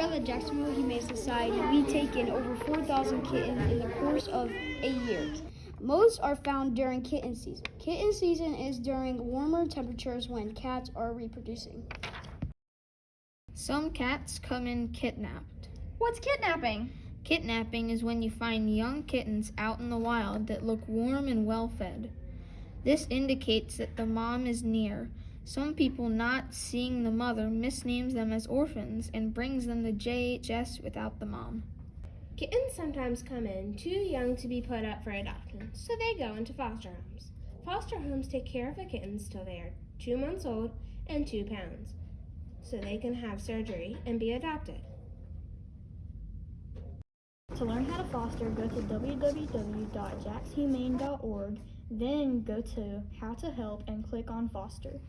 Here at the Jacksonville Humane Society, we take in over 4,000 kittens in the course of a year. Most are found during kitten season. Kitten season is during warmer temperatures when cats are reproducing. Some cats come in kidnapped. What's kidnapping? Kidnapping is when you find young kittens out in the wild that look warm and well fed. This indicates that the mom is near. Some people not seeing the mother misnames them as orphans and brings them to JHS without the mom. Kittens sometimes come in too young to be put up for adoption, so they go into foster homes. Foster homes take care of the kittens till they are two months old and two pounds, so they can have surgery and be adopted. To learn how to foster, go to www.jaxhumane.org, then go to How to Help and click on Foster.